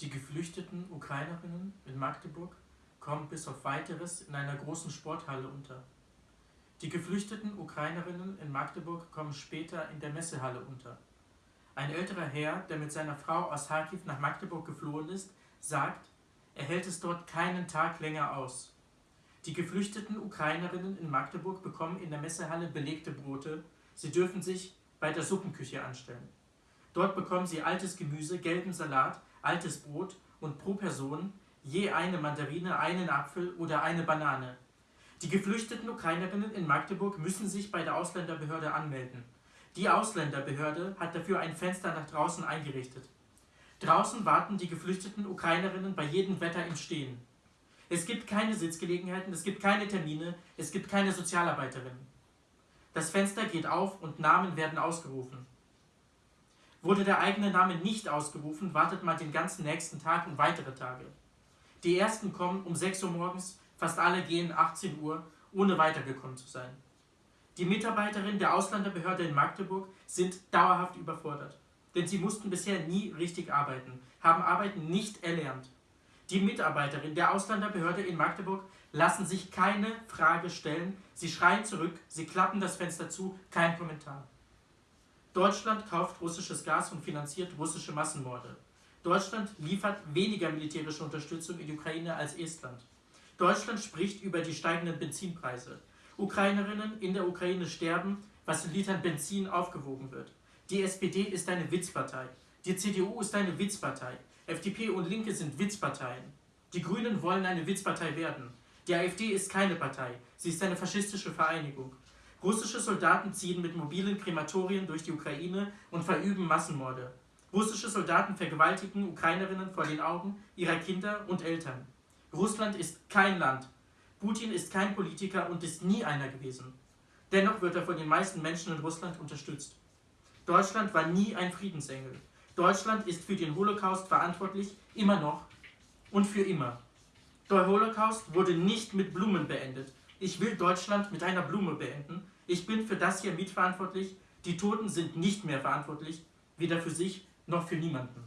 Die geflüchteten Ukrainerinnen in Magdeburg kommen bis auf weiteres in einer großen Sporthalle unter. Die geflüchteten Ukrainerinnen in Magdeburg kommen später in der Messehalle unter. Ein älterer Herr, der mit seiner Frau aus Kharkiv nach Magdeburg geflohen ist, sagt, er hält es dort keinen Tag länger aus. Die geflüchteten Ukrainerinnen in Magdeburg bekommen in der Messehalle belegte Brote. Sie dürfen sich bei der Suppenküche anstellen. Dort bekommen sie altes Gemüse, gelben Salat, altes Brot und pro Person je eine Mandarine, einen Apfel oder eine Banane. Die geflüchteten Ukrainerinnen in Magdeburg müssen sich bei der Ausländerbehörde anmelden. Die Ausländerbehörde hat dafür ein Fenster nach draußen eingerichtet. Draußen warten die geflüchteten Ukrainerinnen bei jedem Wetter im Stehen. Es gibt keine Sitzgelegenheiten, es gibt keine Termine, es gibt keine Sozialarbeiterinnen. Das Fenster geht auf und Namen werden ausgerufen. Wurde der eigene Name nicht ausgerufen, wartet man den ganzen nächsten Tag und weitere Tage. Die ersten kommen um 6 Uhr morgens, fast alle gehen 18 Uhr, ohne weitergekommen zu sein. Die Mitarbeiterinnen der Ausländerbehörde in Magdeburg sind dauerhaft überfordert, denn sie mussten bisher nie richtig arbeiten, haben Arbeiten nicht erlernt. Die Mitarbeiterinnen der Ausländerbehörde in Magdeburg lassen sich keine Frage stellen, sie schreien zurück, sie klappen das Fenster zu, kein Kommentar. Deutschland kauft russisches Gas und finanziert russische Massenmorde. Deutschland liefert weniger militärische Unterstützung in die Ukraine als Estland. Deutschland spricht über die steigenden Benzinpreise. Ukrainerinnen in der Ukraine sterben, was in Litern Benzin aufgewogen wird. Die SPD ist eine Witzpartei. Die CDU ist eine Witzpartei. FDP und Linke sind Witzparteien. Die Grünen wollen eine Witzpartei werden. Die AfD ist keine Partei. Sie ist eine faschistische Vereinigung. Russische Soldaten ziehen mit mobilen Krematorien durch die Ukraine und verüben Massenmorde. Russische Soldaten vergewaltigen Ukrainerinnen vor den Augen ihrer Kinder und Eltern. Russland ist kein Land. Putin ist kein Politiker und ist nie einer gewesen. Dennoch wird er von den meisten Menschen in Russland unterstützt. Deutschland war nie ein Friedensengel. Deutschland ist für den Holocaust verantwortlich, immer noch und für immer. Der Holocaust wurde nicht mit Blumen beendet, ich will Deutschland mit einer Blume beenden. Ich bin für das hier mitverantwortlich. Die Toten sind nicht mehr verantwortlich, weder für sich noch für niemanden.